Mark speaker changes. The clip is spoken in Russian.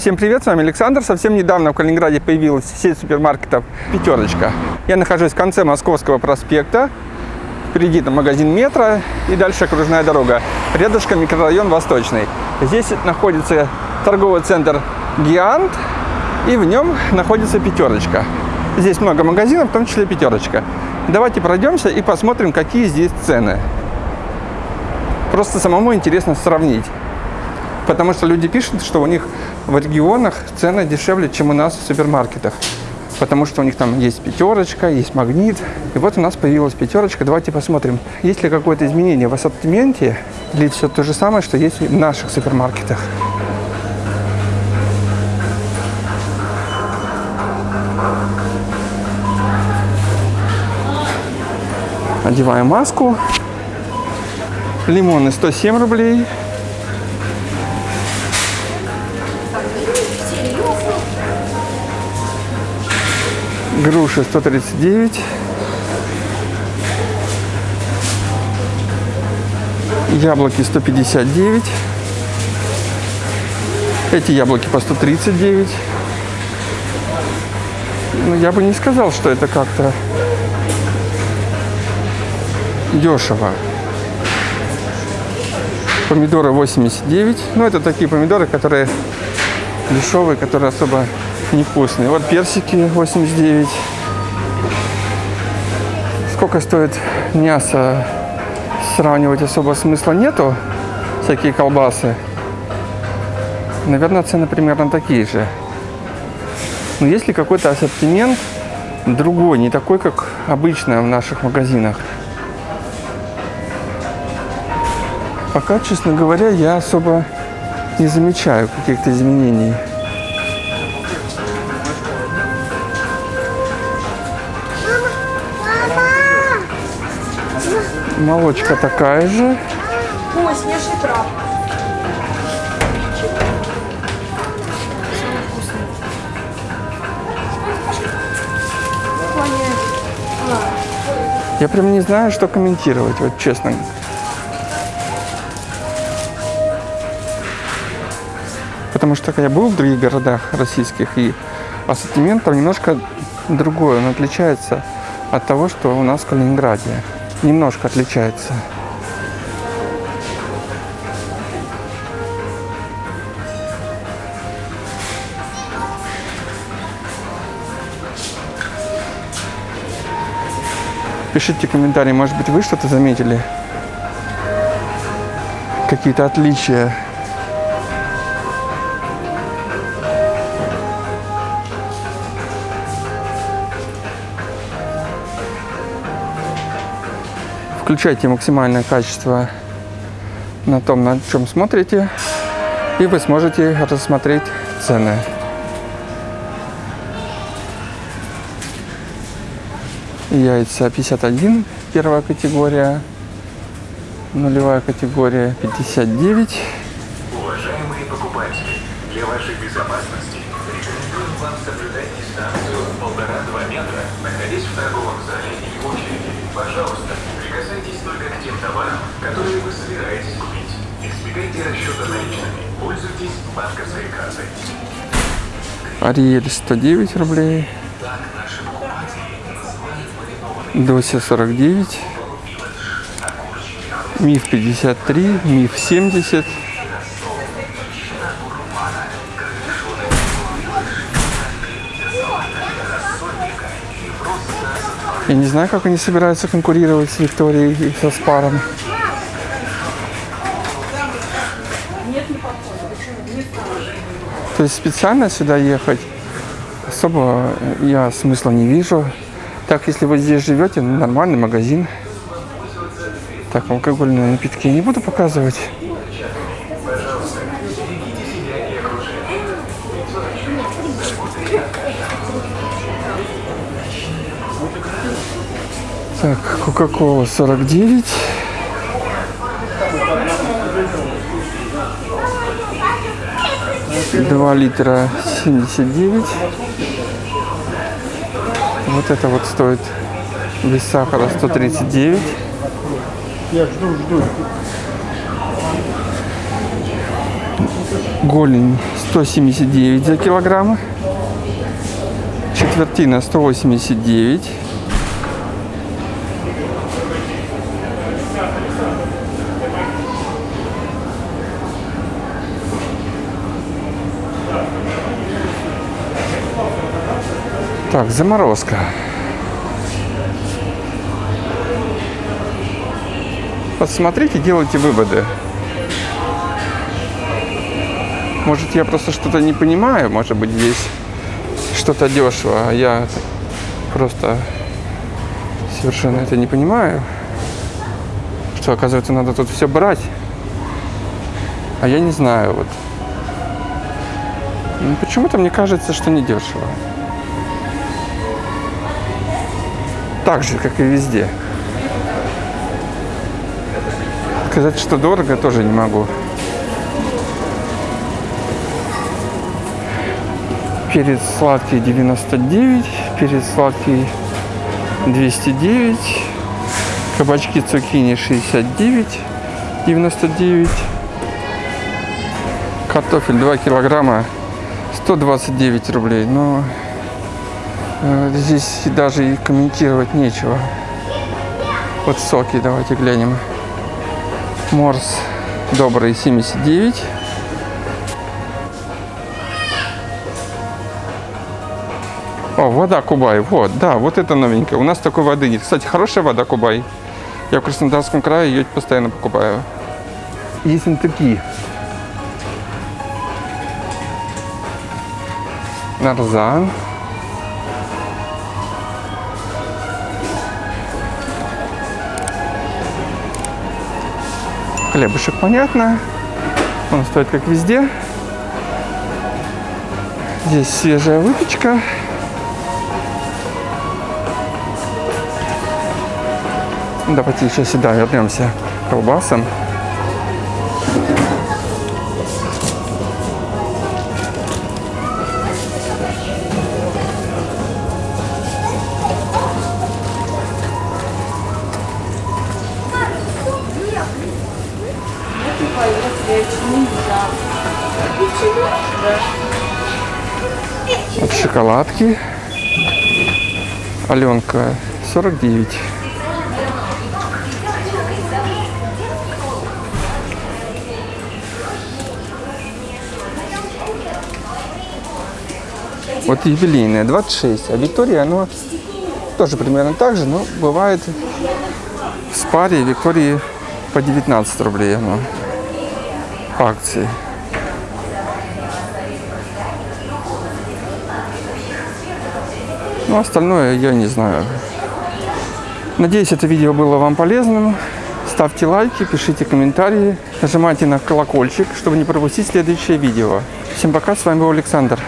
Speaker 1: Всем привет, с вами Александр. Совсем недавно в Калининграде появилась сеть супермаркетов «Пятерочка». Я нахожусь в конце Московского проспекта. Впереди там магазин «Метро» и дальше окружная дорога. Рядышком микрорайон «Восточный». Здесь находится торговый центр «Гиант» и в нем находится «Пятерочка». Здесь много магазинов, в том числе «Пятерочка». Давайте пройдемся и посмотрим, какие здесь цены. Просто самому интересно сравнить. Потому что люди пишут, что у них в регионах цены дешевле, чем у нас в супермаркетах. Потому что у них там есть пятерочка, есть магнит. И вот у нас появилась пятерочка. Давайте посмотрим, есть ли какое-то изменение в ассортименте или все то же самое, что есть в наших супермаркетах. Одеваем маску. Лимоны 107 рублей. Груши 139. Яблоки 159. Эти яблоки по 139. Ну, я бы не сказал, что это как-то дешево. Помидоры 89. Ну, это такие помидоры, которые дешевые, которые особо невкусные. Вот персики 89. Сколько стоит мясо, сравнивать особо смысла нету. Всякие колбасы. Наверное, цены примерно такие же. Но есть ли какой-то ассортимент другой, не такой, как обычно в наших магазинах? Пока, честно говоря, я особо не замечаю каких-то изменений. Молочка такая же.
Speaker 2: Ой, снежный краб.
Speaker 1: Я прям не знаю, что комментировать, вот честно. Потому что я был в других городах российских, и ассортимент там немножко другой. Он отличается от того, что у нас в Калининграде. Немножко отличается. Пишите комментарии, может быть, вы что-то заметили? Какие-то отличия. Включайте максимальное качество на том, на чем смотрите, и вы сможете рассмотреть цены. Яйца 51, первая категория, нулевая категория 59.
Speaker 3: Уважаемые покупатели, для вашей безопасности рекомендуем вам соблюдать дистанцию 1,5-2 метра, находясь в торговом зале и в очереди. Пожалуйста, которые вы собираетесь купить. Избегайте расчета наличными. Пользуйтесь банковской картой.
Speaker 1: Ариэль 109 рублей. Дося 49. Миф 53. Миф 70. Я не знаю, как они собираются конкурировать с Викторией и со Спаром. То есть специально сюда ехать особо я смысла не вижу. Так, если вы здесь живете, ну, нормальный магазин. Так, алкогольные напитки я не буду показывать. Так, Кока-Кола 49. Два литра 79. Вот это вот стоит без сахара 139.
Speaker 4: Я жду, жду.
Speaker 1: Голень 179 за килограмм. Четвертина 189. Так, заморозка. Посмотрите, делайте выводы. Может, я просто что-то не понимаю, может быть, здесь что-то дешево, а я просто совершенно это не понимаю. Что, оказывается, надо тут все брать. А я не знаю, вот. Ну, Почему-то мне кажется, что не дешево. Так же, как и везде. Сказать, что дорого, тоже не могу. Перец сладкий 99, перец сладкий 209, кабачки цукини 69, 99, картофель 2 килограмма 129 рублей. Но здесь даже и комментировать нечего. Вот соки давайте глянем. Морс добрый 79. О, вода Кубай. Вот, да, вот это новенькое. У нас такой воды нет. Кстати, хорошая вода Кубай. Я в Краснодарском крае ее постоянно покупаю. Есть такие. Нарзан. Хлебушек, понятно. Он стоит как везде. Здесь свежая выпечка. Давайте еще сюда вернемся к колбасам. От шоколадки. Аленка 49. Вот юбилейная 26, а Виктория, оно тоже примерно так же, но бывает в спаре Виктории по 19 рублей оно акции. Ну, остальное я не знаю. Надеюсь, это видео было вам полезным. Ставьте лайки, пишите комментарии, нажимайте на колокольчик, чтобы не пропустить следующее видео. Всем пока, с вами был Александр.